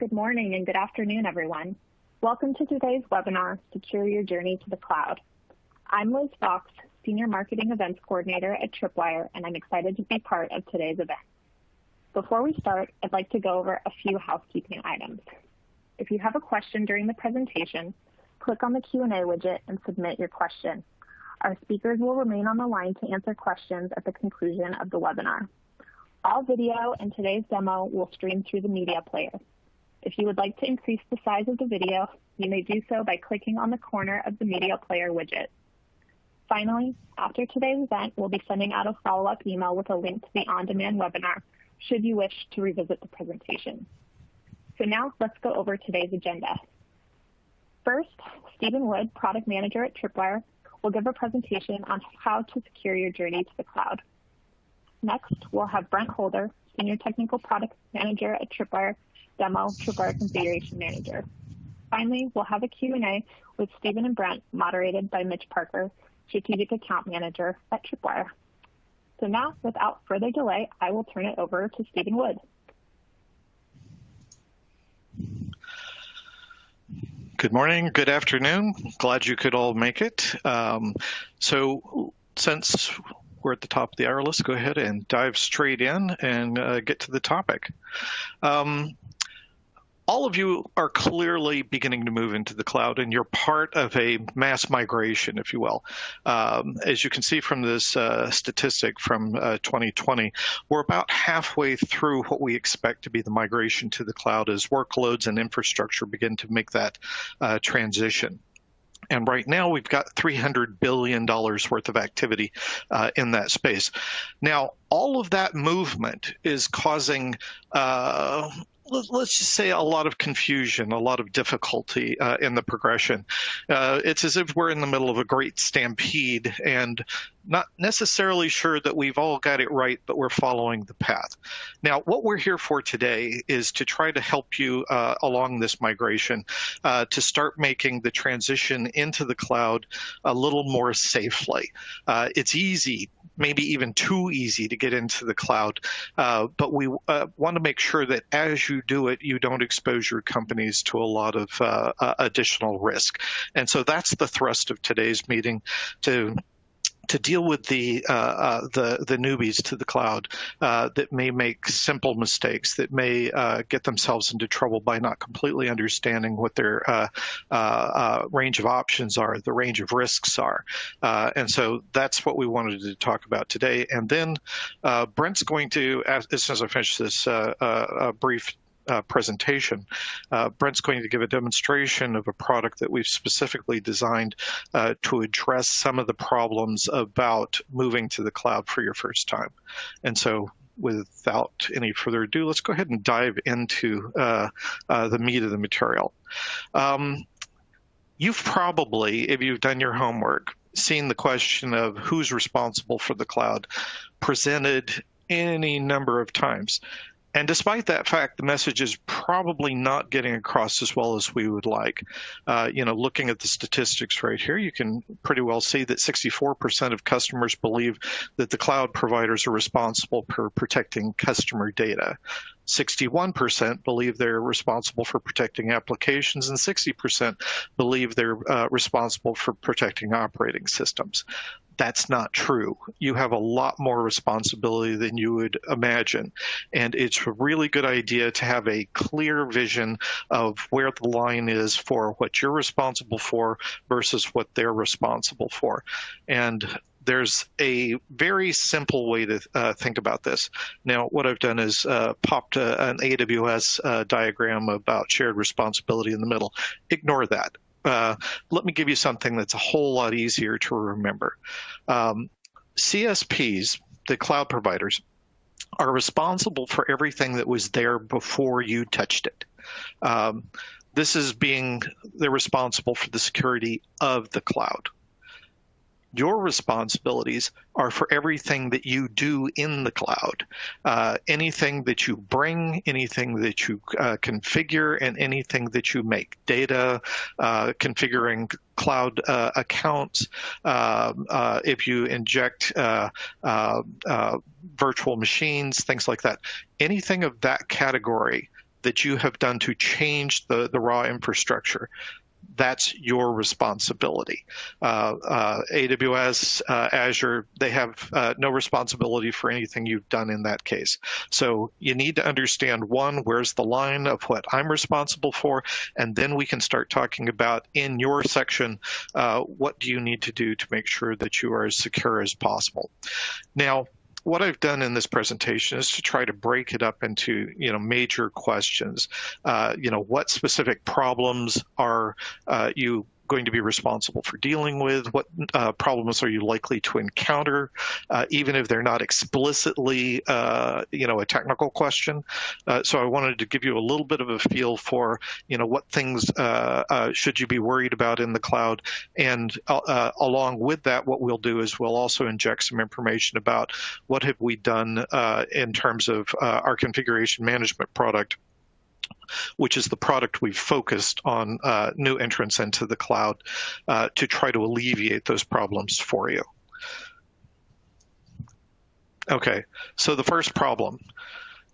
Good morning and good afternoon, everyone. Welcome to today's webinar, Secure Your Journey to the Cloud. I'm Liz Fox, Senior Marketing Events Coordinator at Tripwire, and I'm excited to be part of today's event. Before we start, I'd like to go over a few housekeeping items. If you have a question during the presentation, click on the Q&A widget and submit your question. Our speakers will remain on the line to answer questions at the conclusion of the webinar. All video and today's demo will stream through the media player. If you would like to increase the size of the video, you may do so by clicking on the corner of the media player widget. Finally, after today's event, we'll be sending out a follow-up email with a link to the on-demand webinar should you wish to revisit the presentation. So now let's go over today's agenda. First, Stephen Wood, Product Manager at Tripwire, will give a presentation on how to secure your journey to the cloud. Next, we'll have Brent Holder, Senior Technical Product Manager at Tripwire, demo Tripwire Configuration Manager. Finally, we'll have a Q&A with Stephen and Brent, moderated by Mitch Parker, Strategic Account Manager at Tripwire. So now, without further delay, I will turn it over to Stephen Wood. Good morning, good afternoon. Glad you could all make it. Um, so since we're at the top of the hour, let's go ahead and dive straight in and uh, get to the topic. Um, all of you are clearly beginning to move into the cloud and you're part of a mass migration, if you will. Um, as you can see from this uh, statistic from uh, 2020, we're about halfway through what we expect to be the migration to the cloud as workloads and infrastructure begin to make that uh, transition. And right now we've got $300 billion worth of activity uh, in that space. Now, all of that movement is causing uh, let's just say a lot of confusion, a lot of difficulty uh, in the progression. Uh, it's as if we're in the middle of a great stampede and not necessarily sure that we've all got it right, but we're following the path. Now, what we're here for today is to try to help you uh, along this migration uh, to start making the transition into the cloud a little more safely. Uh, it's easy maybe even too easy to get into the cloud. Uh, but we uh, want to make sure that as you do it, you don't expose your companies to a lot of uh, additional risk. And so that's the thrust of today's meeting to to deal with the uh, uh, the the newbies to the cloud uh, that may make simple mistakes, that may uh, get themselves into trouble by not completely understanding what their uh, uh, range of options are, the range of risks are, and so that's what we wanted to talk about today. And then Brent's going to, as, as soon as I finish this brief uh, presentation. Uh, Brent's going to give a demonstration of a product that we've specifically designed uh, to address some of the problems about moving to the cloud for your first time. And so without any further ado, let's go ahead and dive into uh, uh, the meat of the material. Um, you've probably, if you've done your homework, seen the question of who's responsible for the cloud presented any number of times. And despite that fact, the message is probably not getting across as well as we would like. Uh, you know, looking at the statistics right here, you can pretty well see that 64% of customers believe that the cloud providers are responsible for protecting customer data. 61% believe they're responsible for protecting applications, and 60% believe they're uh, responsible for protecting operating systems that's not true. You have a lot more responsibility than you would imagine. And it's a really good idea to have a clear vision of where the line is for what you're responsible for versus what they're responsible for. And there's a very simple way to uh, think about this. Now, what I've done is uh, popped a, an AWS uh, diagram about shared responsibility in the middle. Ignore that uh, let me give you something that's a whole lot easier to remember. Um, CSPs, the cloud providers, are responsible for everything that was there before you touched it. Um, this is being, they're responsible for the security of the cloud your responsibilities are for everything that you do in the cloud. Uh, anything that you bring, anything that you uh, configure, and anything that you make. Data, uh, configuring cloud uh, accounts, um, uh, if you inject uh, virtual machines, things like that. Anything of that category that you have done to change the, the raw infrastructure that's your responsibility. Uh, uh, AWS, uh, Azure, they have uh, no responsibility for anything you've done in that case. So you need to understand one, where's the line of what I'm responsible for, and then we can start talking about in your section, uh, what do you need to do to make sure that you are as secure as possible. Now, what I've done in this presentation is to try to break it up into you know major questions. Uh, you know, what specific problems are uh, you going to be responsible for dealing with? What uh, problems are you likely to encounter, uh, even if they're not explicitly, uh, you know, a technical question? Uh, so I wanted to give you a little bit of a feel for, you know, what things uh, uh, should you be worried about in the cloud, and along with that, what we'll do is we'll also inject some information about what have we done in terms of our configuration management product which is the product we've focused on uh, new entrants into the cloud uh, to try to alleviate those problems for you. Okay, so the first problem,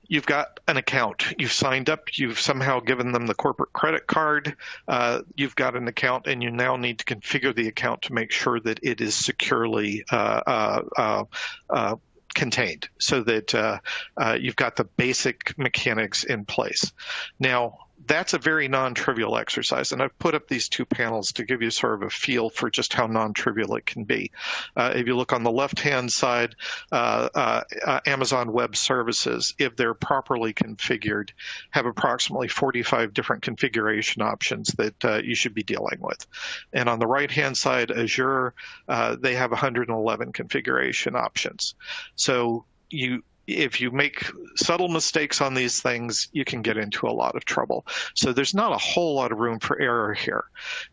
you've got an account. You've signed up. You've somehow given them the corporate credit card. Uh, you've got an account, and you now need to configure the account to make sure that it is securely uh, uh, uh, uh contained so that uh, uh, you've got the basic mechanics in place. Now, that's a very non-trivial exercise. And I've put up these two panels to give you sort of a feel for just how non-trivial it can be. Uh, if you look on the left-hand side, uh, uh, uh Amazon Web Services, if they're properly configured, have approximately 45 different configuration options that uh, you should be dealing with. And on the right-hand side, Azure, uh, they have 111 configuration options. So you if you make subtle mistakes on these things, you can get into a lot of trouble. So there's not a whole lot of room for error here.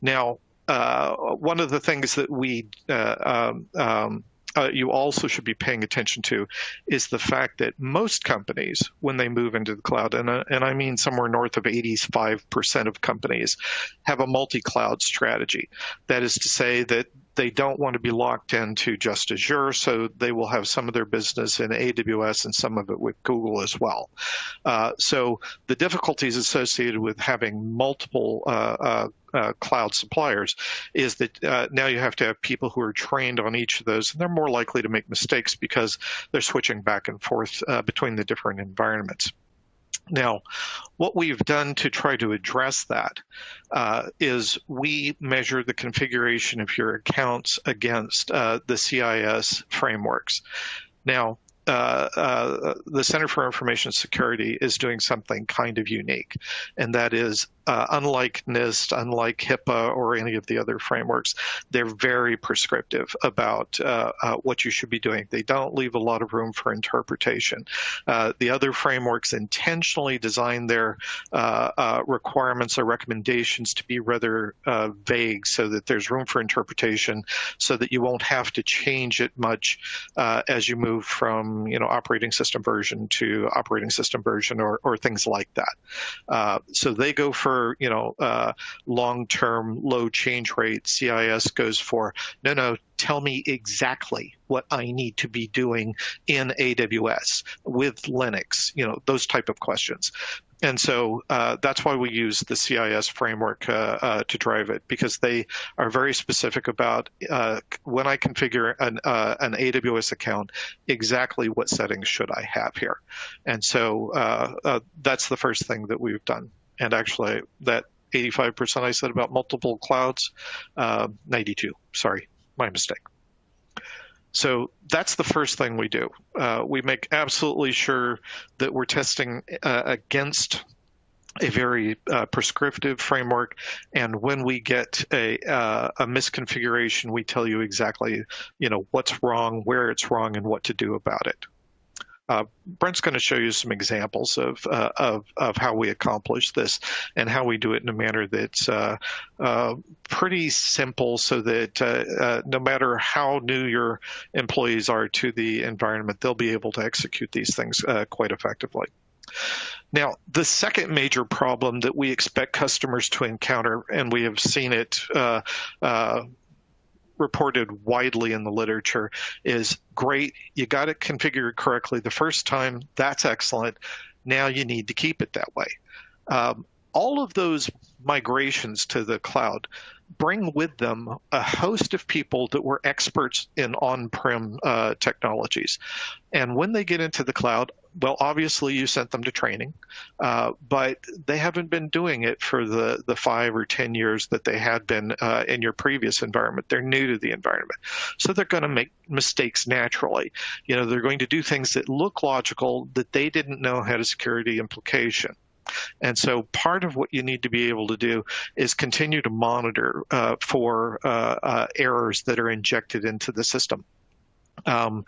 Now, uh, one of the things that we uh, um, um, uh, you also should be paying attention to is the fact that most companies, when they move into the cloud, and, uh, and I mean somewhere north of 85% of companies, have a multi cloud strategy. That is to say that they don't want to be locked into just Azure, so they will have some of their business in AWS and some of it with Google as well. Uh, so the difficulties associated with having multiple uh, uh, uh cloud suppliers is that uh, now you have to have people who are trained on each of those, and they're more likely to make mistakes because they're switching back and forth uh, between the different environments. Now, what we've done to try to address that uh, is we measure the configuration of your accounts against uh, the CIS frameworks. Now, uh, uh, the Center for Information Security is doing something kind of unique, and that is uh, unlike NIST, unlike HIPAA or any of the other frameworks, they're very prescriptive about uh, uh, what you should be doing. They don't leave a lot of room for interpretation. Uh, the other frameworks intentionally design their uh, uh, requirements or recommendations to be rather vague so that there's room for interpretation so that you won't have to change it much as you move from you know operating system version to operating system version or, or things like that. so they go for you know uh, long-term low change rate, CIS goes for no, no. Tell me exactly what I need to be doing in AWS with Linux. You know those type of questions. And so uh, that's why we use the CIS framework uh, uh, to drive it because they are very specific about uh, when I configure an, uh, an, AWS account, exactly what settings should I have here. And so uh, that's the first thing that we've done and actually that 85% I said about multiple clouds, uh, 92, sorry, my mistake. So that's the first thing we do. Uh, we make absolutely sure that we're testing uh, against a very uh, prescriptive framework, and when we get a, uh, a misconfiguration, we tell you exactly, you know, what's wrong, where it's wrong, and what to do about it. Uh, Brent's going to show you some examples of, uh, of, of how we accomplish this and how we do it in a manner that's uh, uh pretty simple so that uh, uh, no matter how new your employees are to the environment, they'll be able to execute these things quite effectively. Now, the second major problem that we expect customers to encounter, and we have seen it uh, uh, reported widely in the literature is great. You got it configured correctly the first time. That's excellent. Now you need to keep it that way. Um, all of those migrations to the cloud bring with them a host of people that were experts in on-prem uh, technologies. And when they get into the cloud, well, obviously you sent them to training, uh, but they haven't been doing it for the, the five or 10 years that they had been uh, in your previous environment. They're new to the environment. So they're going to make mistakes naturally. You know, they're going to do things that look logical that they didn't know had a security implication. And so part of what you need to be able to do is continue to monitor uh, for uh, uh, errors that are injected into the system. Um,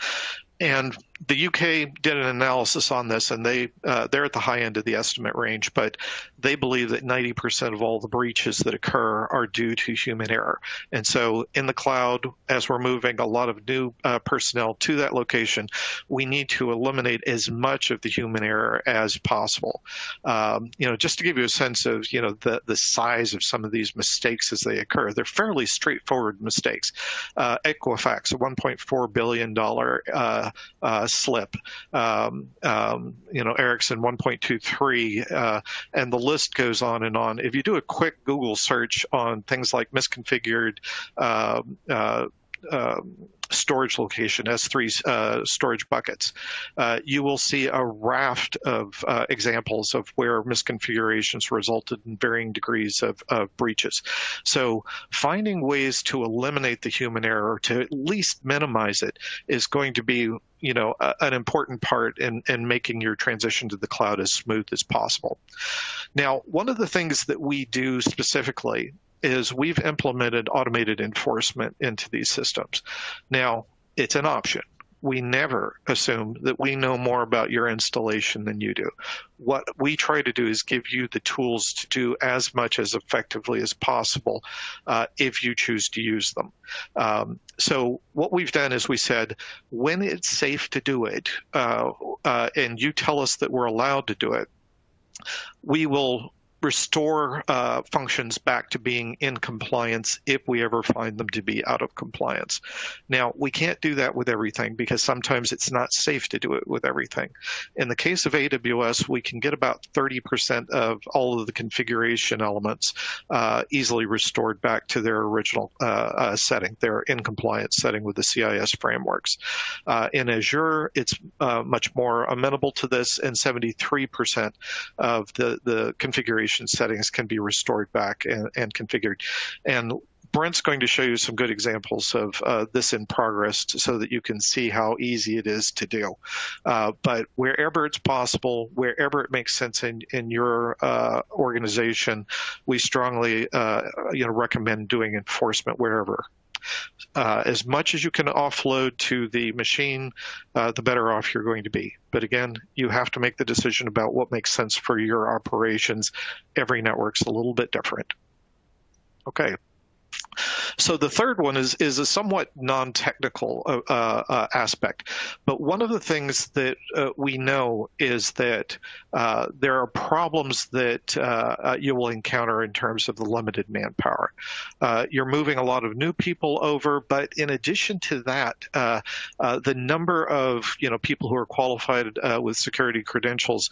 and the UK did an analysis on this, and they uh, they're at the high end of the estimate range, but they believe that 90% of all the breaches that occur are due to human error. And so, in the cloud, as we're moving a lot of new uh, personnel to that location, we need to eliminate as much of the human error as possible. Um, you know, just to give you a sense of you know the the size of some of these mistakes as they occur, they're fairly straightforward mistakes. Uh, Equifax, a 1.4 billion dollar slip. Um, um, you know, Ericsson 1.23, uh, and the list goes on and on. If you do a quick Google search on things like misconfigured um, uh, um, storage location, S3 uh, storage buckets, uh, you will see a raft of uh, examples of where misconfigurations resulted in varying degrees of, of, breaches. So finding ways to eliminate the human error, to at least minimize it, is going to be you know, a, an important part in, in making your transition to the cloud as smooth as possible. Now, one of the things that we do specifically is we've implemented automated enforcement into these systems. Now, it's an option. We never assume that we know more about your installation than you do. What we try to do is give you the tools to do as much as effectively as possible uh, if you choose to use them. Um, so what we've done is we said, when it's safe to do it, uh, uh, and you tell us that we're allowed to do it, we will restore uh, functions back to being in compliance if we ever find them to be out of compliance. Now, we can't do that with everything because sometimes it's not safe to do it with everything. In the case of AWS, we can get about 30% of all of the configuration elements uh, easily restored back to their original uh, uh setting, their in compliance setting with the CIS frameworks. Uh, in Azure, it's uh, much more amenable to this, and 73% of the, the configuration settings can be restored back and, and configured. And Brent's going to show you some good examples of uh, this in progress so that you can see how easy it is to do. Uh, but wherever it's possible, wherever it makes sense in, in your uh, organization, we strongly uh, you know, recommend doing enforcement wherever. Uh, as much as you can offload to the machine, uh, the better off you're going to be. But again, you have to make the decision about what makes sense for your operations. Every network's a little bit different. Okay. So the third one is is a somewhat non-technical uh, uh, aspect, but one of the things that uh, we know is that uh, there are problems that uh, uh, you will encounter in terms of the limited manpower. you're moving a lot of new people over, but in addition to that, the number of you know people who are qualified with security credentials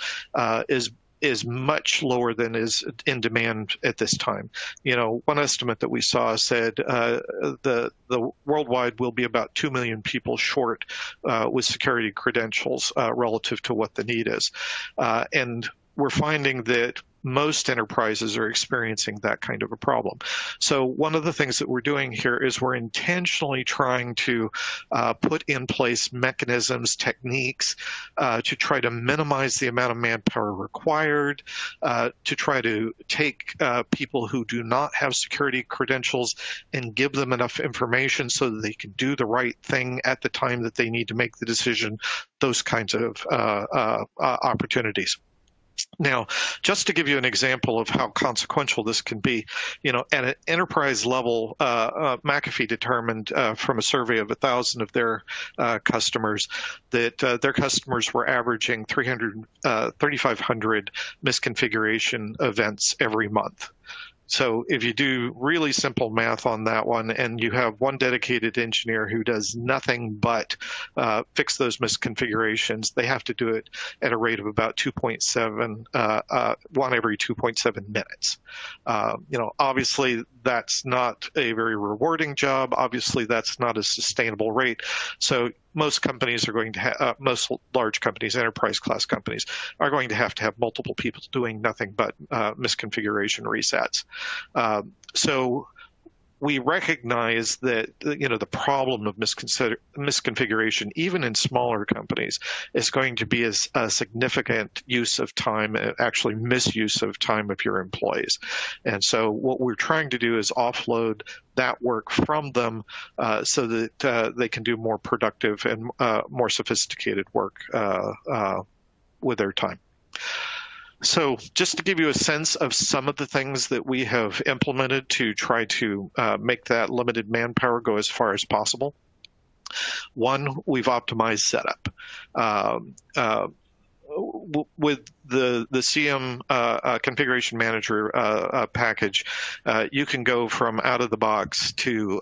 is is much lower than is in demand at this time. You know, one estimate that we saw said uh, the the worldwide will be about two million people short uh, with security credentials uh, relative to what the need is, uh, and we're finding that most enterprises are experiencing that kind of a problem. So one of the things that we're doing here is we're intentionally trying to uh, put in place mechanisms, techniques uh, to try to minimize the amount of manpower required, uh, to try to take uh, people who do not have security credentials and give them enough information so that they can do the right thing at the time that they need to make the decision, those kinds of uh, uh, opportunities. Now, just to give you an example of how consequential this can be, you know, at an enterprise level, uh, uh, McAfee determined uh, from a survey of a thousand of their uh, customers that uh, their customers were averaging 300, uh, 3,500 misconfiguration events every month. So if you do really simple math on that one and you have one dedicated engineer who does nothing but uh, fix those misconfigurations, they have to do it at a rate of about 2.7, uh, uh, one every 2.7 minutes. Uh, you know, obviously that's not a very rewarding job. Obviously that's not a sustainable rate. So most companies are going to have, uh, most large companies, enterprise class companies, are going to have to have multiple people doing nothing but uh, misconfiguration resets. Uh, so we recognize that you know the problem of misconfiguration, even in smaller companies, is going to be a, a significant use of time, actually misuse of time of your employees. And so what we're trying to do is offload that work from them uh, so that uh, they can do more productive and uh, more sophisticated work uh, uh, with their time. So just to give you a sense of some of the things that we have implemented to try to uh, make that limited manpower go as far as possible. One, we've optimized setup. Um, uh, with the the CM uh, uh, configuration manager uh, uh package, you can go from out of the box to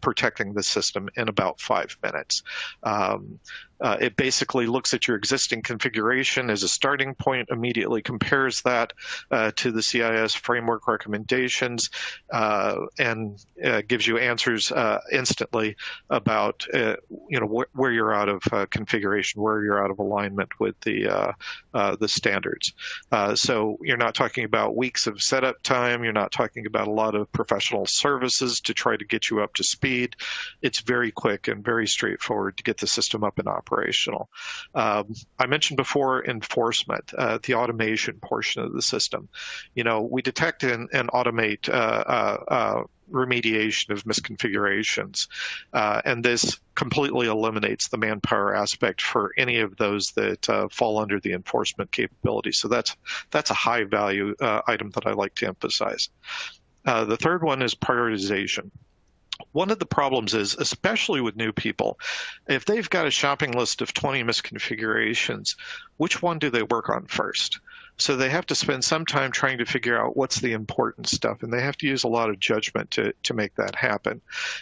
protecting the system in about five minutes. Um, uh, it basically looks at your existing configuration as a starting point, immediately compares that uh, to the CIS framework recommendations, uh, and gives you answers instantly about you know wh where you're out of configuration, where you're out of alignment with the the standards. so you're not talking about weeks of setup time. You're not talking about a lot of professional services to try to get you up to speed. It's very quick and very straightforward to get the system up and operational. Um, I mentioned before enforcement, uh, the automation portion of the system. You know, we detect and, and automate uh, uh, uh remediation of misconfigurations. Uh, and this completely eliminates the manpower aspect for any of those that uh, fall under the enforcement capability. So that's that's a high value uh, item that I like to emphasize. Uh, the third one is prioritization one of the problems is, especially with new people, if they've got a shopping list of 20 misconfigurations, which one do they work on first? So they have to spend some time trying to figure out what's the important stuff, and they have to use a lot of judgment to, to make that happen.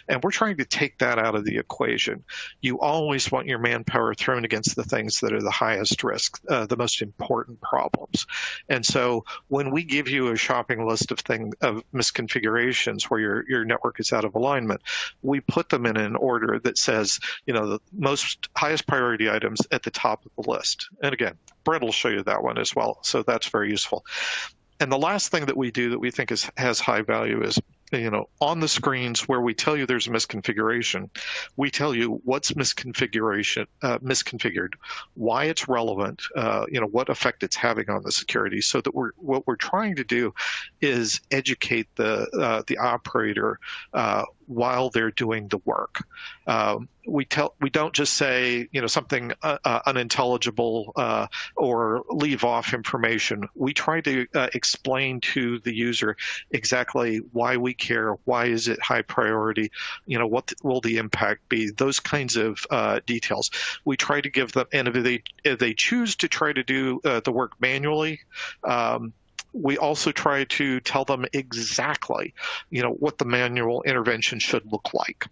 And we're trying to take that out of the equation. You always want your manpower thrown against the things that are the highest risk, uh, the most important problems. And so when we give you a shopping list of thing of misconfigurations where your, your network is out of alignment, we put them in an order that says, you know, the most highest priority items at the top of the list. And again, Brent will show you that one as well. So that's very useful. And the last thing that we do that we think is, has high value is you know, on the screens where we tell you there's a misconfiguration, we tell you what's misconfiguration, uh, misconfigured, why it's relevant, uh, you know, what effect it's having on the security. So that we're what we're trying to do is educate the uh, the operator uh, while they're doing the work. Um, we tell we don't just say you know something uh, uh, unintelligible uh, or leave off information. We try to uh, explain to the user exactly why we care, why is it high priority, you know what will the impact be, those kinds of uh, details. We try to give them, and if they if they choose to try to do uh, the work manually. Um, we also try to tell them exactly, you know, what the manual intervention should look like.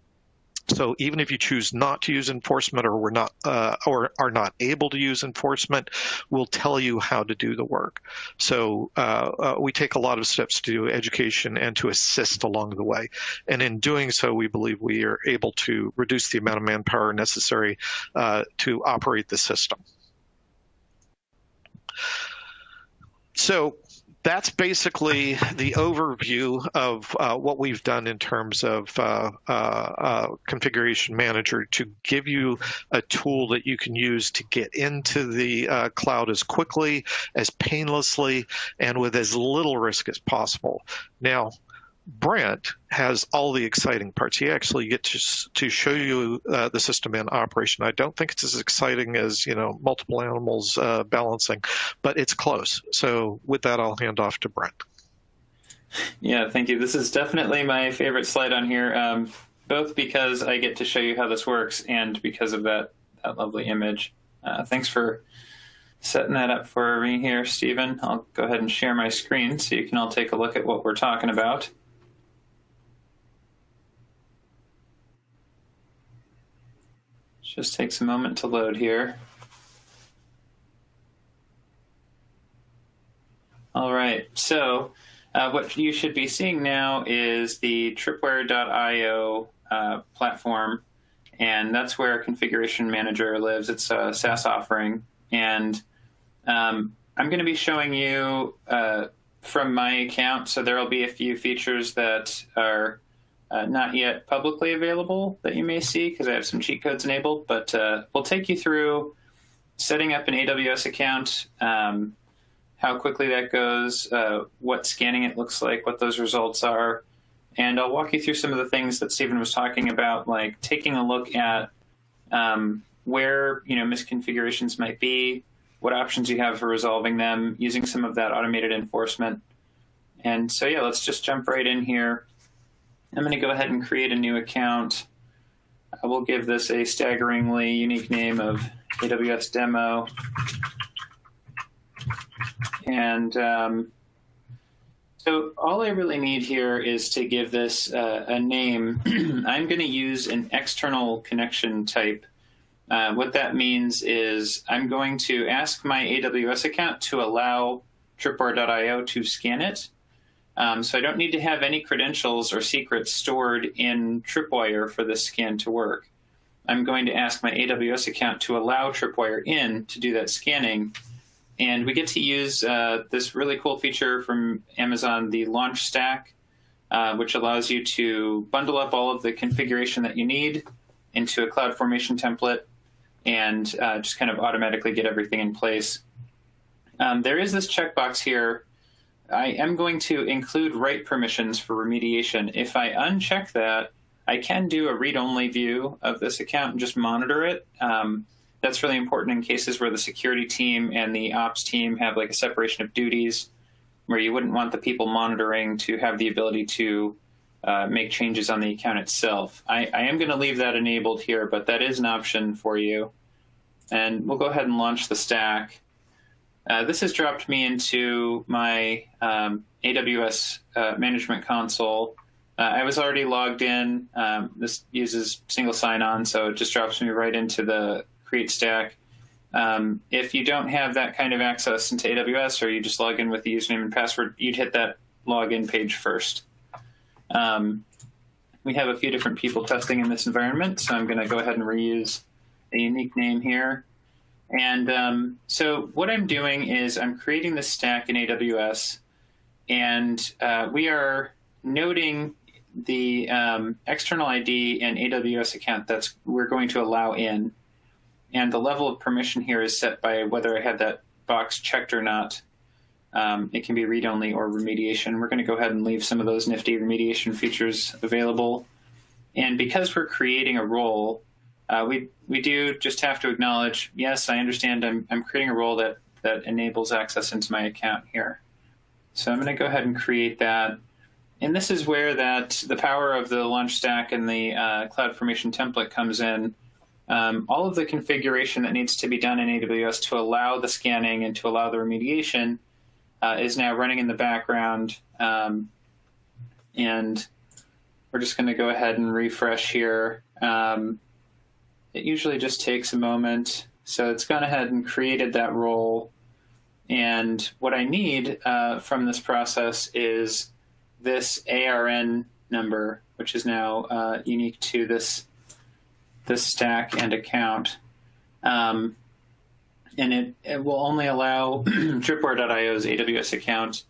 So even if you choose not to use enforcement or we're not uh, or are not able to use enforcement, we'll tell you how to do the work. So uh, uh, we take a lot of steps to do education and to assist along the way. And in doing so, we believe we are able to reduce the amount of manpower necessary uh, to operate the system. So that's basically the overview of uh, what we've done in terms of uh, uh, uh, configuration manager to give you a tool that you can use to get into the uh, cloud as quickly, as painlessly, and with as little risk as possible. Now, Brent has all the exciting parts. He actually gets to, to show you uh, the system in operation. I don't think it's as exciting as you know multiple animals uh, balancing, but it's close. So with that, I'll hand off to Brent. Yeah, thank you. This is definitely my favorite slide on here, um, both because I get to show you how this works and because of that that lovely image. Uh, thanks for setting that up for me here, Stephen. I'll go ahead and share my screen so you can all take a look at what we're talking about. Just takes a moment to load here. All right, so uh, what you should be seeing now is the tripwire.io uh, platform, and that's where Configuration Manager lives. It's a SaaS offering, and um, I'm going to be showing you uh, from my account, so there will be a few features that are uh, not yet publicly available that you may see because I have some cheat codes enabled, but uh, we'll take you through setting up an AWS account, um, how quickly that goes, uh, what scanning it looks like, what those results are, and I'll walk you through some of the things that Stephen was talking about, like taking a look at um, where you know misconfigurations might be, what options you have for resolving them, using some of that automated enforcement. And so yeah, let's just jump right in here. I'm going to go ahead and create a new account. I will give this a staggeringly unique name of AWS demo. And um, so all I really need here is to give this uh, a name. I'm going to use an external connection type uh, what that means is I'm going to ask my AWS account to allow tripwire.io to scan it. Um, so I don't need to have any credentials or secrets stored in Tripwire for this scan to work. I'm going to ask my AWS account to allow Tripwire in to do that scanning. And we get to use uh, this really cool feature from Amazon, the Launch Stack, uh, which allows you to bundle up all of the configuration that you need into a CloudFormation template and uh, just kind of automatically get everything in place. Um, there is this checkbox here. I am going to include write permissions for remediation. If I uncheck that, I can do a read-only view of this account and just monitor it. Um, that's really important in cases where the security team and the ops team have like a separation of duties, where you wouldn't want the people monitoring to have the ability to uh, make changes on the account itself. I, I am going to leave that enabled here, but that is an option for you. And we'll go ahead and launch the stack. Uh, this has dropped me into my um, AWS uh, management console. Uh, I was already logged in. Um, this uses single sign-on, so it just drops me right into the Create Stack. Um, if you don't have that kind of access into AWS or you just log in with the username and password, you'd hit that login page first. Um, we have a few different people testing in this environment, so I'm going to go ahead and reuse a unique name here. And um, so what I'm doing is I'm creating this stack in AWS, and uh, we are noting the um, external ID and AWS account that's we're going to allow in. And the level of permission here is set by whether I have that box checked or not. Um, it can be read-only or remediation. We're going to go ahead and leave some of those nifty remediation features available. And because we're creating a role, uh, we we do just have to acknowledge, yes, I understand I'm, I'm creating a role that, that enables access into my account here. So I'm going to go ahead and create that. And this is where that the power of the launch stack and the uh, CloudFormation template comes in. Um, all of the configuration that needs to be done in AWS to allow the scanning and to allow the remediation uh, is now running in the background. Um, and we're just going to go ahead and refresh here. Um, it usually just takes a moment. So it's gone ahead and created that role. And what I need uh, from this process is this ARN number, which is now uh, unique to this, this stack and account. Um, and it, it will only allow Tripwire.io's AWS account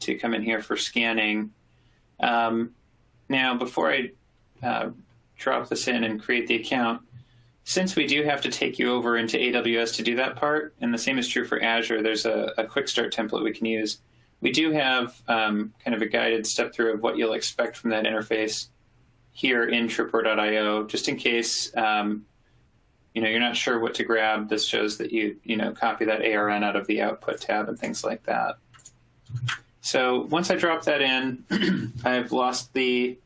to come in here for scanning. Um, now, before I uh, drop this in and create the account, since we do have to take you over into AWS to do that part, and the same is true for Azure, there's a, a quick start template we can use. We do have um, kind of a guided step through of what you'll expect from that interface here in Tripwire.io, just in case um, you know, you're not sure what to grab, this shows that you, you know, copy that ARN out of the output tab and things like that. So once I drop that in, I've lost the,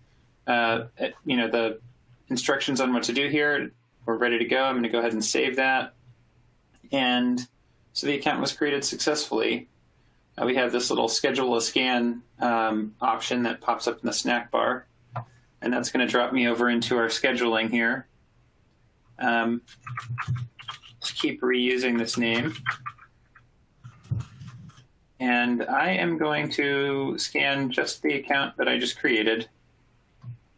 uh, you know, the instructions on what to do here. We're ready to go. I'm going to go ahead and save that. And So the account was created successfully. Uh, we have this little schedule a scan um, option that pops up in the snack bar. And that's going to drop me over into our scheduling here. Um, keep reusing this name. And I am going to scan just the account that I just created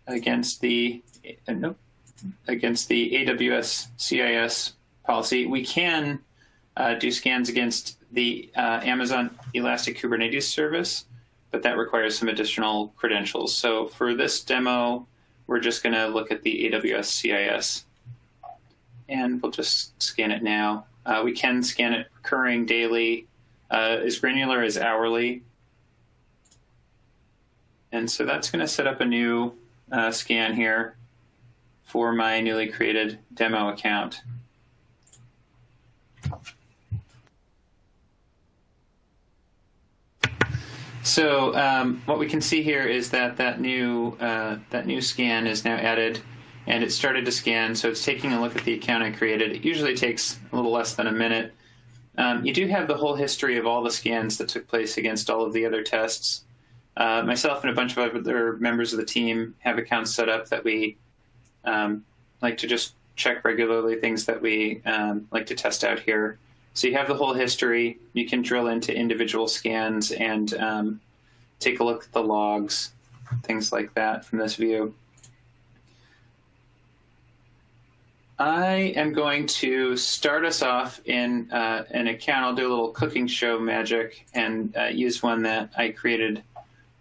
against the uh, nope, against the AWS CIS policy. We can uh, do scans against the uh, Amazon Elastic Kubernetes service, but that requires some additional credentials. So for this demo, we're just going to look at the AWS CIS. And we'll just scan it now. Uh, we can scan it recurring daily, uh, as granular as hourly. And so that's going to set up a new uh, scan here for my newly created demo account. So um, what we can see here is that that new uh, that new scan is now added, and it started to scan. So it's taking a look at the account I created. It usually takes a little less than a minute. Um, you do have the whole history of all the scans that took place against all of the other tests. Uh, myself and a bunch of other members of the team have accounts set up that we um, like to just check regularly, things that we um, like to test out here. So you have the whole history. You can drill into individual scans and um, take a look at the logs, things like that from this view. I am going to start us off in uh, an account. I'll do a little cooking show magic and uh, use one that I created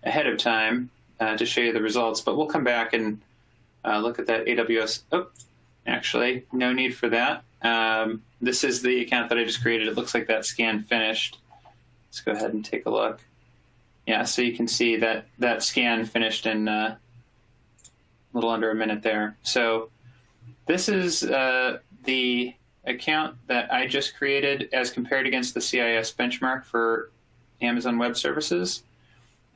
ahead of time uh, to show you the results. But we'll come back and uh, look at that AWS. Oh, actually, no need for that. Um, this is the account that I just created. It looks like that scan finished. Let's go ahead and take a look. Yeah, so you can see that that scan finished in uh, a little under a minute there. So this is uh, the account that I just created as compared against the CIS benchmark for Amazon Web Services.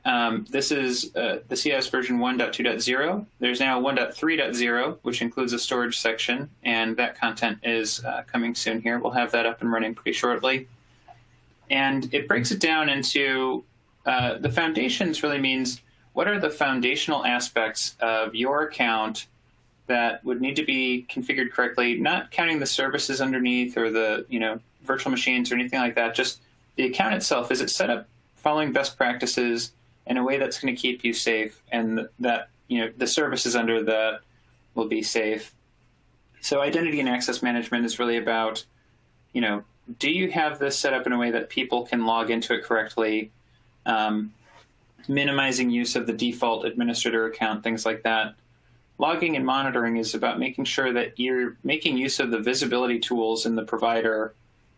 Um, this is uh, the CIS version 1.2.0. There's now 1.3.0, which includes a storage section, and that content is uh, coming soon here. We'll have that up and running pretty shortly. And it breaks it down into uh, the foundations really means what are the foundational aspects of your account that would need to be configured correctly, not counting the services underneath or the you know virtual machines or anything like that, just the account itself. Is it set up following best practices? In a way that's going to keep you safe and that you know the services under that will be safe. So identity and access management is really about, you know, do you have this set up in a way that people can log into it correctly, um, minimizing use of the default administrator account, things like that. Logging and monitoring is about making sure that you're making use of the visibility tools in the provider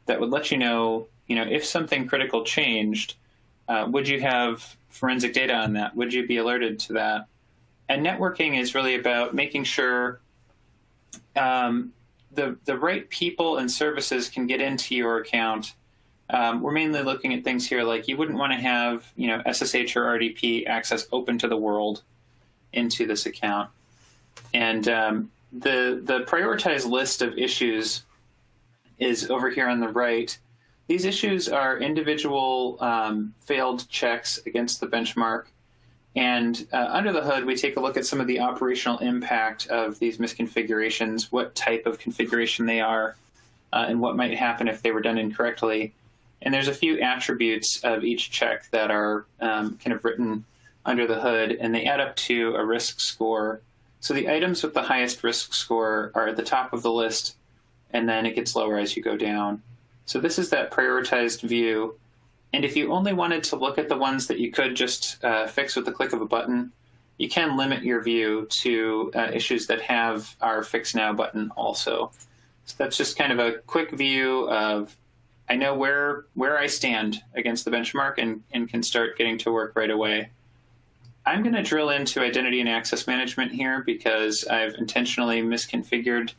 that would let you know, you know, if something critical changed, uh, would you have forensic data on that? Would you be alerted to that? And networking is really about making sure um, the the right people and services can get into your account. Um, we're mainly looking at things here like you wouldn't want to have you know SSH or RDP access open to the world into this account. And um, the the prioritized list of issues is over here on the right. These issues are individual um, failed checks against the benchmark. And uh, under the hood, we take a look at some of the operational impact of these misconfigurations, what type of configuration they are, uh, and what might happen if they were done incorrectly. And there's a few attributes of each check that are um, kind of written under the hood, and they add up to a risk score. So the items with the highest risk score are at the top of the list, and then it gets lower as you go down. So this is that prioritized view. And if you only wanted to look at the ones that you could just uh, fix with the click of a button, you can limit your view to uh, issues that have our Fix Now button also. So that's just kind of a quick view of, I know where, where I stand against the benchmark and, and can start getting to work right away. I'm going to drill into identity and access management here because I've intentionally misconfigured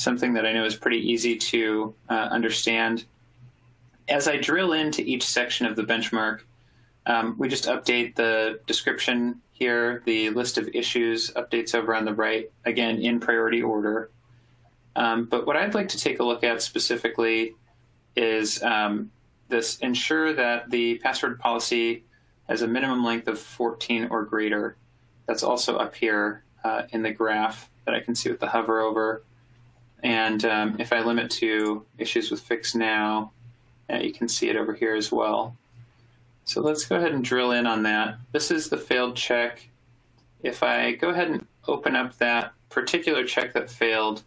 something that I know is pretty easy to uh, understand. As I drill into each section of the benchmark, um, we just update the description here, the list of issues updates over on the right, again, in priority order. Um, but what I'd like to take a look at specifically is um, this ensure that the password policy has a minimum length of 14 or greater. That's also up here uh, in the graph that I can see with the hover over. And um, if I limit to issues with fix now, uh, you can see it over here as well. So let's go ahead and drill in on that. This is the failed check. If I go ahead and open up that particular check that failed,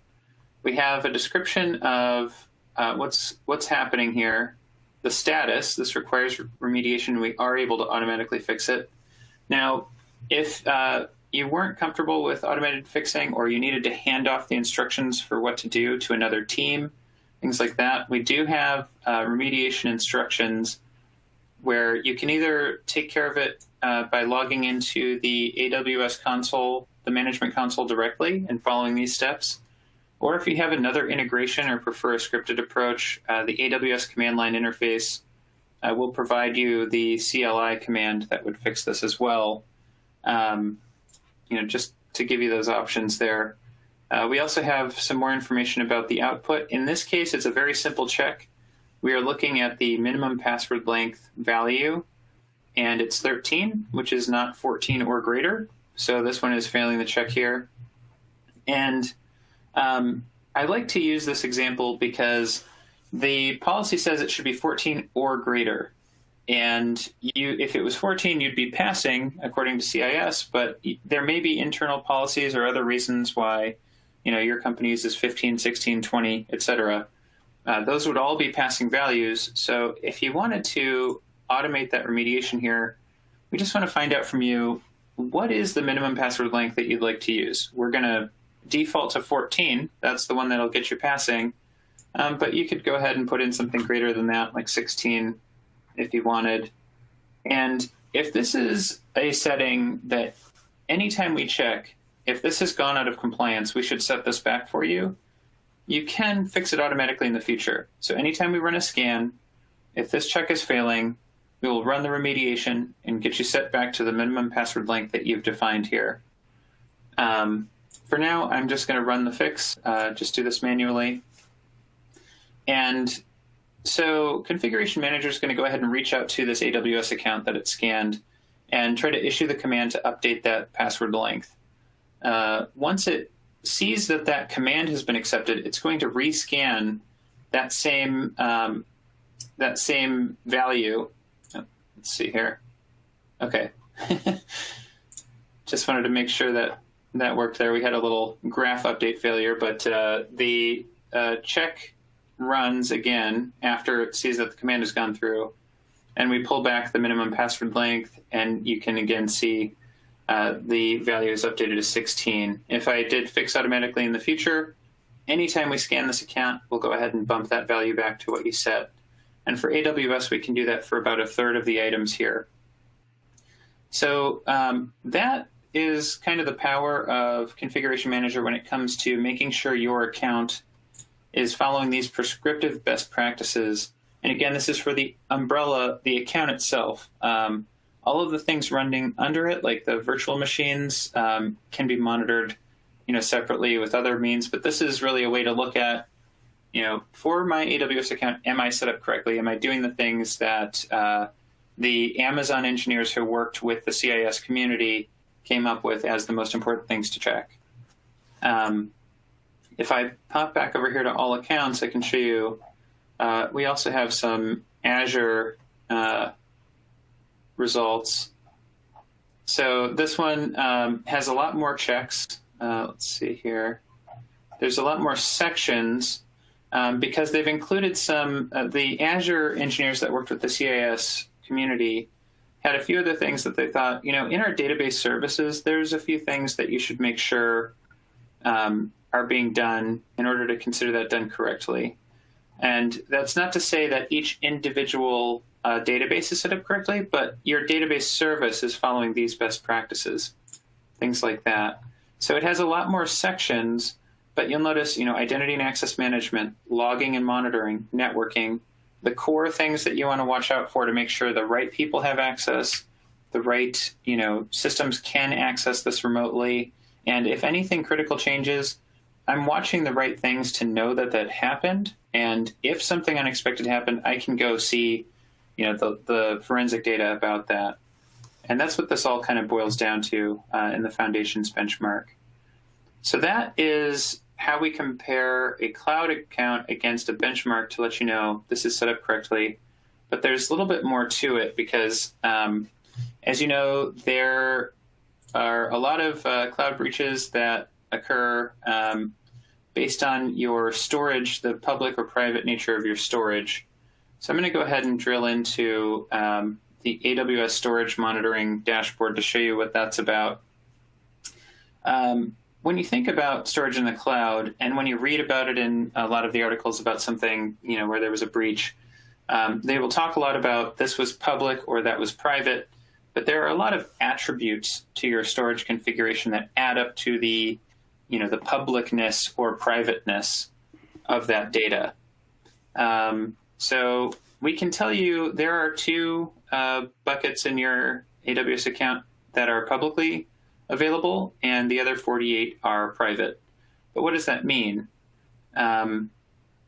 we have a description of uh, what's what's happening here. The status, this requires remediation. We are able to automatically fix it. Now, if uh, you weren't comfortable with automated fixing or you needed to hand off the instructions for what to do to another team, things like that, we do have uh, remediation instructions where you can either take care of it uh, by logging into the AWS console, the management console directly and following these steps. Or if you have another integration or prefer a scripted approach, uh, the AWS command line interface uh, will provide you the CLI command that would fix this as well. Um, you know, just to give you those options there. Uh, we also have some more information about the output. In this case, it's a very simple check. We are looking at the minimum password length value, and it's 13, which is not 14 or greater. So this one is failing the check here. And um, I like to use this example because the policy says it should be 14 or greater. And you, if it was 14, you'd be passing according to CIS, but there may be internal policies or other reasons why, you know, your company uses 15, 16, 20, et cetera. Uh, those would all be passing values. So if you wanted to automate that remediation here, we just want to find out from you, what is the minimum password length that you'd like to use? We're going to default to 14. That's the one that'll get you passing. Um, but you could go ahead and put in something greater than that, like 16 if you wanted. And if this is a setting that anytime we check, if this has gone out of compliance, we should set this back for you you can fix it automatically in the future. So anytime we run a scan, if this check is failing, we will run the remediation and get you set back to the minimum password length that you've defined here. Um, for now, I'm just going to run the fix, uh, just do this manually. And so Configuration Manager is going to go ahead and reach out to this AWS account that it scanned and try to issue the command to update that password length. Uh, once it sees that that command has been accepted, it's going to rescan that same um, that same value. Oh, let's see here. Okay. Just wanted to make sure that that worked there. We had a little graph update failure, but uh, the uh, check runs again after it sees that the command has gone through, and we pull back the minimum password length, and you can again see uh, the value is updated to 16. If I did fix automatically in the future, anytime we scan this account, we'll go ahead and bump that value back to what you set. And for AWS, we can do that for about a third of the items here. So um, that is kind of the power of Configuration Manager when it comes to making sure your account is following these prescriptive best practices. And again, this is for the umbrella, the account itself. Um, all of the things running under it, like the virtual machines, um, can be monitored, you know, separately with other means. But this is really a way to look at, you know, for my AWS account, am I set up correctly? Am I doing the things that uh, the Amazon engineers who worked with the CIS community came up with as the most important things to check? Um, if I pop back over here to all accounts, I can show you. Uh, we also have some Azure uh, results. So this one um, has a lot more checks. Uh, let's see here. There's a lot more sections um, because they've included some, the Azure engineers that worked with the CIS community had a few other things that they thought, you know, in our database services, there's a few things that you should make sure um, are being done in order to consider that done correctly. And that's not to say that each individual uh, database is set up correctly, but your database service is following these best practices, things like that. So it has a lot more sections, but you'll notice, you know, identity and access management, logging and monitoring, networking, the core things that you want to watch out for to make sure the right people have access, the right, you know, systems can access this remotely, and if anything critical changes, I'm watching the right things to know that that happened. And if something unexpected happened, I can go see, you know, the, the forensic data about that. And that's what this all kind of boils down to uh, in the foundation's benchmark. So that is how we compare a cloud account against a benchmark to let you know this is set up correctly. But there's a little bit more to it because, um, as you know, there are a lot of uh, cloud breaches that occur um, based on your storage, the public or private nature of your storage. So I'm going to go ahead and drill into um, the AWS storage monitoring dashboard to show you what that's about. Um, when you think about storage in the cloud, and when you read about it in a lot of the articles about something, you know, where there was a breach, um, they will talk a lot about this was public or that was private, but there are a lot of attributes to your storage configuration that add up to the, you know, the publicness or privateness of that data. Um, so we can tell you there are two uh, buckets in your AWS account that are publicly available, and the other 48 are private. But what does that mean? Um,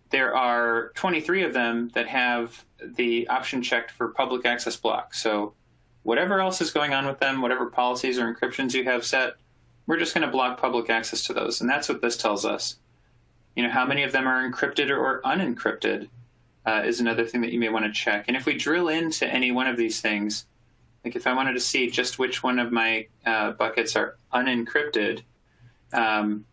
there are 23 of them that have the option checked for public access block. So whatever else is going on with them, whatever policies or encryptions you have set, we're just going to block public access to those. And that's what this tells us. You know, how many of them are encrypted or unencrypted? uh, is another thing that you may want to check. And if we drill into any one of these things, like if I wanted to see just which one of my uh, buckets are unencrypted, um,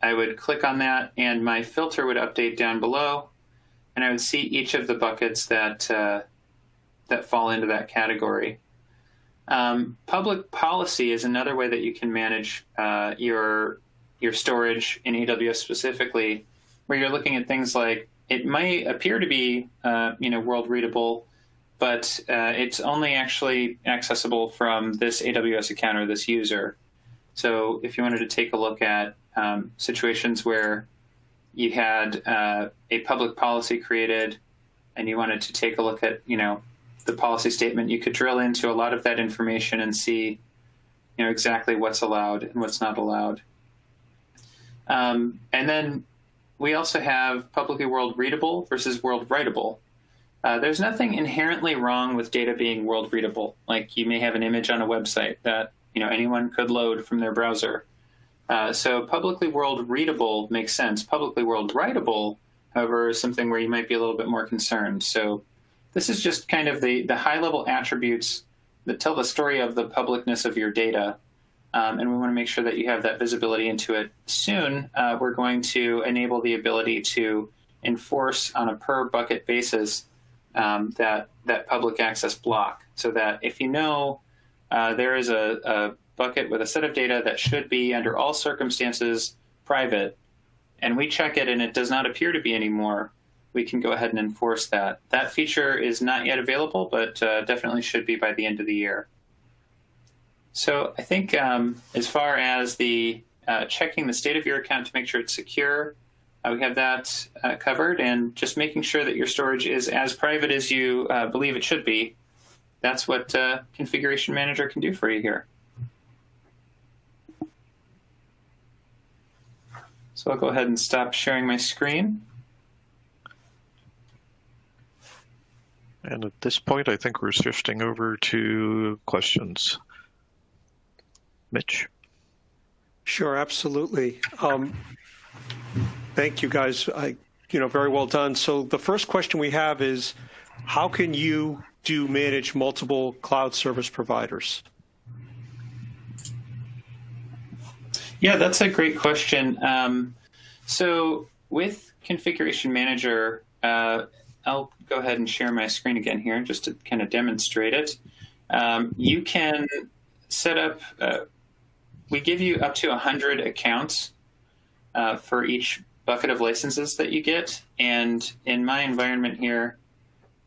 I would click on that and my filter would update down below and I would see each of the buckets that, uh, that fall into that category. Um, public policy is another way that you can manage uh, your, your storage in AWS specifically, where you're looking at things like it might appear to be, uh, you know, world readable, but uh, it's only actually accessible from this AWS account or this user. So if you wanted to take a look at um, situations where you had uh, a public policy created and you wanted to take a look at, you know, the policy statement, you could drill into a lot of that information and see, you know, exactly what's allowed and what's not allowed. Um, and then we also have publicly world readable versus world writable. Uh, there's nothing inherently wrong with data being world readable. Like you may have an image on a website that you know anyone could load from their browser. Uh, so publicly world readable makes sense. Publicly world writable, however, is something where you might be a little bit more concerned. So this is just kind of the, the high level attributes that tell the story of the publicness of your data um, and we want to make sure that you have that visibility into it. Soon, uh, we're going to enable the ability to enforce on a per bucket basis um, that, that public access block so that if you know uh, there is a, a bucket with a set of data that should be under all circumstances private, and we check it and it does not appear to be anymore, we can go ahead and enforce that. That feature is not yet available, but uh, definitely should be by the end of the year. So I think um, as far as the uh, checking the state of your account to make sure it's secure, uh, we have that uh, covered, and just making sure that your storage is as private as you uh, believe it should be. That's what uh, Configuration Manager can do for you here. So I'll go ahead and stop sharing my screen. And at this point, I think we're shifting over to questions. Mitch? Sure, absolutely. Um, thank you, guys. I, you know, very well done. So the first question we have is, how can you do manage multiple cloud service providers? Yeah, that's a great question. Um, so with Configuration Manager, uh, I'll go ahead and share my screen again here just to kind of demonstrate it. Um, you can set up uh, we give you up to 100 accounts uh, for each bucket of licenses that you get. And in my environment here,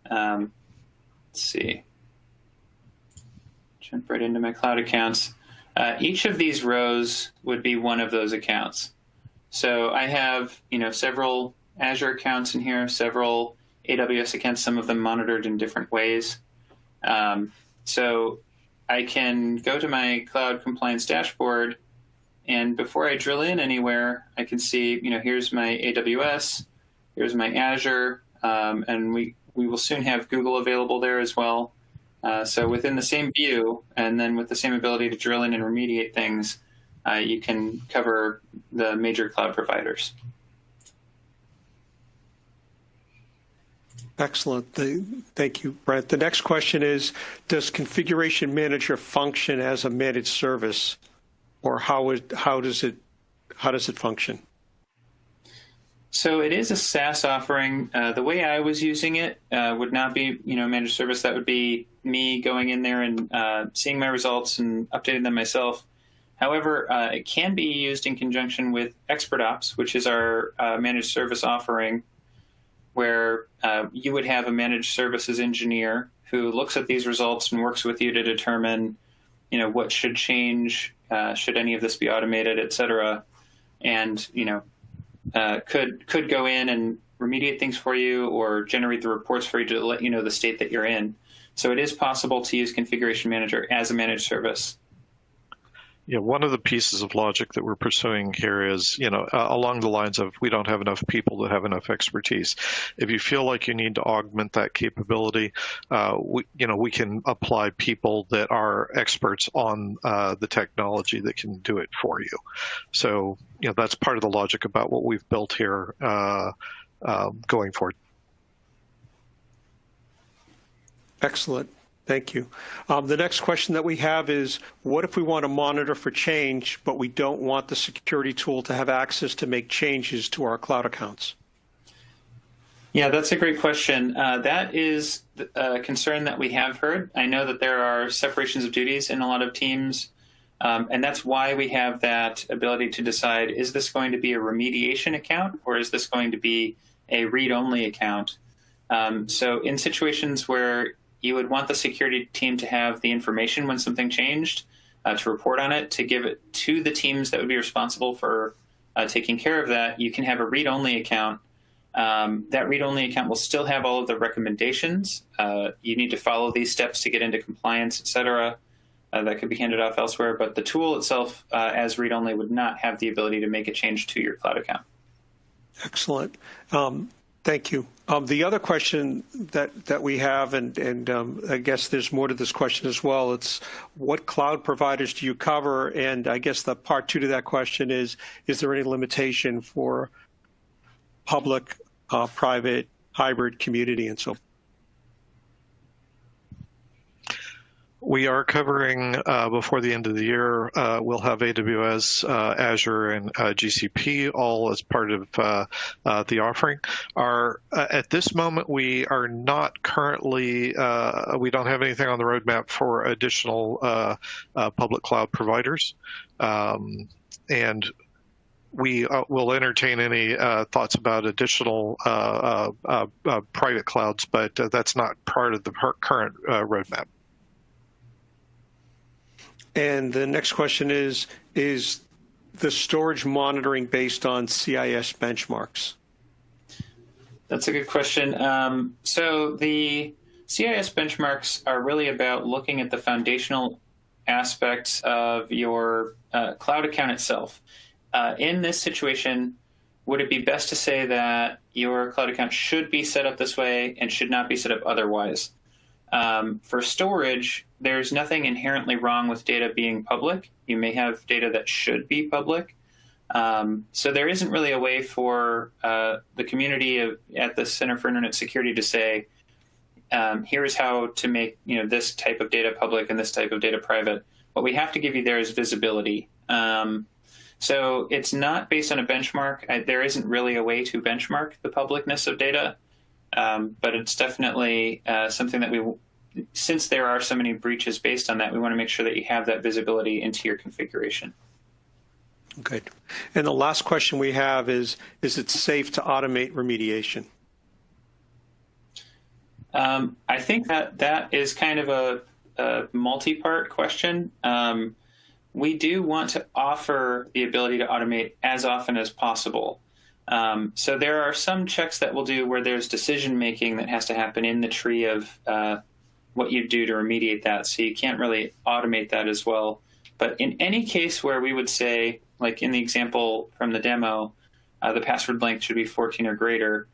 um, let's see, jump right into my cloud accounts. Uh, each of these rows would be one of those accounts. So I have, you know, several Azure accounts in here, several AWS accounts, some of them monitored in different ways. Um, so I can go to my cloud compliance dashboard and before I drill in anywhere, I can see, you know, here's my AWS, here's my Azure, um, and we, we will soon have Google available there as well. Uh, so within the same view, and then with the same ability to drill in and remediate things, uh, you can cover the major cloud providers. Excellent. Thank you, Brent. The next question is, does Configuration Manager function as a managed service, or how, how, does, it, how does it function? So it is a SaaS offering. Uh, the way I was using it uh, would not be, you know, managed service. That would be me going in there and uh, seeing my results and updating them myself. However, uh, it can be used in conjunction with ExpertOps, which is our uh, managed service offering, where uh, you would have a managed services engineer who looks at these results and works with you to determine, you know, what should change, uh, should any of this be automated, et cetera, and you know, uh, could could go in and remediate things for you or generate the reports for you to let you know the state that you're in. So it is possible to use Configuration Manager as a managed service. Yeah, one of the pieces of logic that we're pursuing here is, you know, uh, along the lines of we don't have enough people that have enough expertise. If you feel like you need to augment that capability, uh, we, you know, we can apply people that are experts on uh, the technology that can do it for you. So, you know, that's part of the logic about what we've built here uh, um, going forward. Excellent. Thank you. Um, the next question that we have is, what if we want to monitor for change, but we don't want the security tool to have access to make changes to our cloud accounts? Yeah, that's a great question. Uh, that is a concern that we have heard. I know that there are separations of duties in a lot of teams, um, and that's why we have that ability to decide, is this going to be a remediation account or is this going to be a read-only account? Um, so in situations where you would want the security team to have the information when something changed, uh, to report on it, to give it to the teams that would be responsible for uh, taking care of that. You can have a read-only account. Um, that read-only account will still have all of the recommendations. Uh, you need to follow these steps to get into compliance, et cetera. Uh, that could be handed off elsewhere, but the tool itself, uh, as read-only, would not have the ability to make a change to your cloud account. Excellent. Um, Thank you. Um, the other question that, that we have, and, and um, I guess there's more to this question as well, it's what cloud providers do you cover? And I guess the part two to that question is, is there any limitation for public, uh, private, hybrid, community, and so forth? We are covering uh, before the end of the year. Uh, we'll have AWS, uh, Azure, and uh, GCP all as part of uh, uh, the offering. Our at this moment we are not currently we don't have anything on the roadmap for additional public cloud providers, um, and we uh, will entertain any uh, thoughts about additional uh, private clouds, but that's not part of the current roadmap. And the next question is, is the storage monitoring based on CIS benchmarks? That's a good question. Um, so the CIS benchmarks are really about looking at the foundational aspects of your uh, cloud account itself. Uh, in this situation, would it be best to say that your cloud account should be set up this way and should not be set up otherwise? Um, for storage, there's nothing inherently wrong with data being public. You may have data that should be public. Um, so there isn't really a way for uh, the community of, at the Center for Internet Security to say, um, here's how to make you know this type of data public and this type of data private. What we have to give you there is visibility. Um, so it's not based on a benchmark. I, there isn't really a way to benchmark the publicness of data. Um, but it's definitely uh, something that we, since there are so many breaches based on that, we want to make sure that you have that visibility into your configuration. Good. And the last question we have is, is it safe to automate remediation? Um, I think that that is kind of a, a multi-part question. Um, we do want to offer the ability to automate as often as possible. Um, so there are some checks that we'll do where there's decision making that has to happen in the tree of uh, what you do to remediate that. So you can't really automate that as well. But in any case where we would say like in the example from the demo, uh, the password length should be 14 or greater.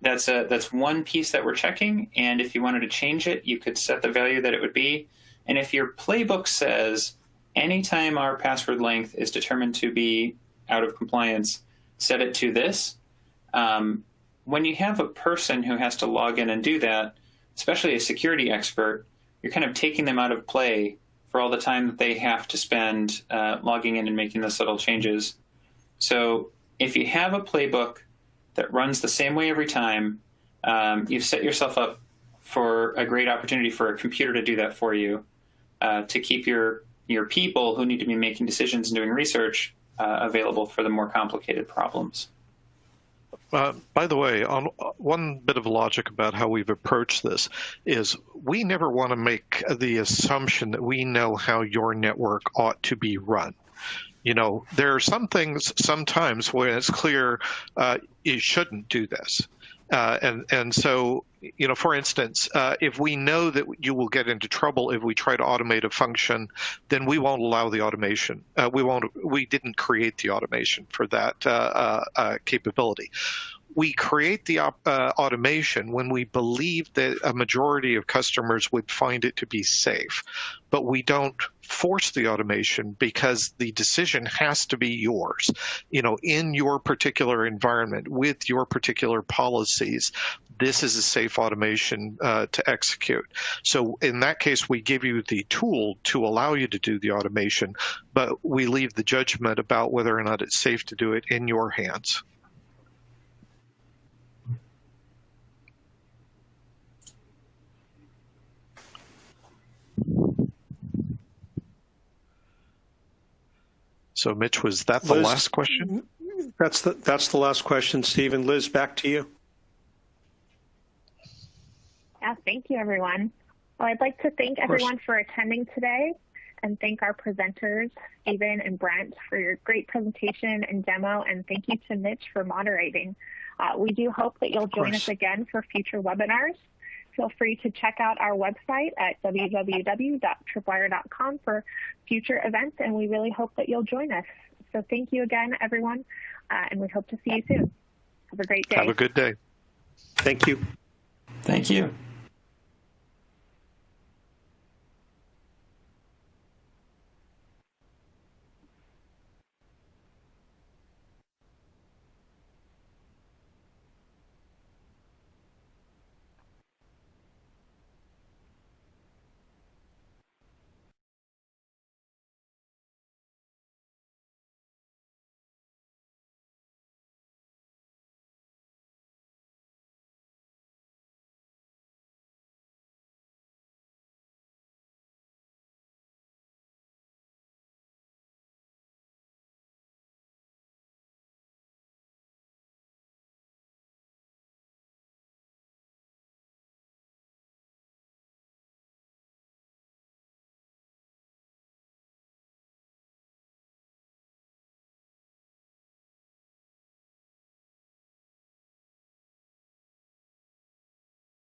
That's a that's one piece that we're checking. And if you wanted to change it, you could set the value that it would be. And if your playbook says anytime our password length is determined to be out of compliance, set it to this. Um, when you have a person who has to log in and do that, especially a security expert, you're kind of taking them out of play for all the time that they have to spend uh, logging in and making the subtle changes. So if you have a playbook that runs the same way every time, um, you've set yourself up for a great opportunity for a computer to do that for you, uh, to keep your your people who need to be making decisions and doing research uh, available for the more complicated problems. Uh, by the way, on one bit of logic about how we've approached this is we never want to make the assumption that we know how your network ought to be run. You know, there are some things sometimes when it's clear uh, you shouldn't do this. Uh, and and so you know, for instance, uh, if we know that you will get into trouble if we try to automate a function, then we won't allow the automation. Uh, we won't. We didn't create the automation for that uh, uh, uh, capability we create the uh, automation when we believe that a majority of customers would find it to be safe, but we don't force the automation because the decision has to be yours. You know, in your particular environment with your particular policies, this is a safe automation uh, to execute. So in that case, we give you the tool to allow you to do the automation, but we leave the judgment about whether or not it's safe to do it in your hands. So, Mitch, was that the Liz, last question? That's the that's the last question, Stephen. Liz, back to you. Yeah, thank you, everyone. Well, I'd like to thank everyone for attending today and thank our presenters, Stephen and Brent, for your great presentation and demo. And thank you to Mitch for moderating. Uh, we do hope that you'll join us again for future webinars. Feel free to check out our website at www.tripwire.com for future events, and we really hope that you'll join us. So thank you again, everyone, uh, and we hope to see you soon. Have a great day. Have a good day. Thank you. Thank you.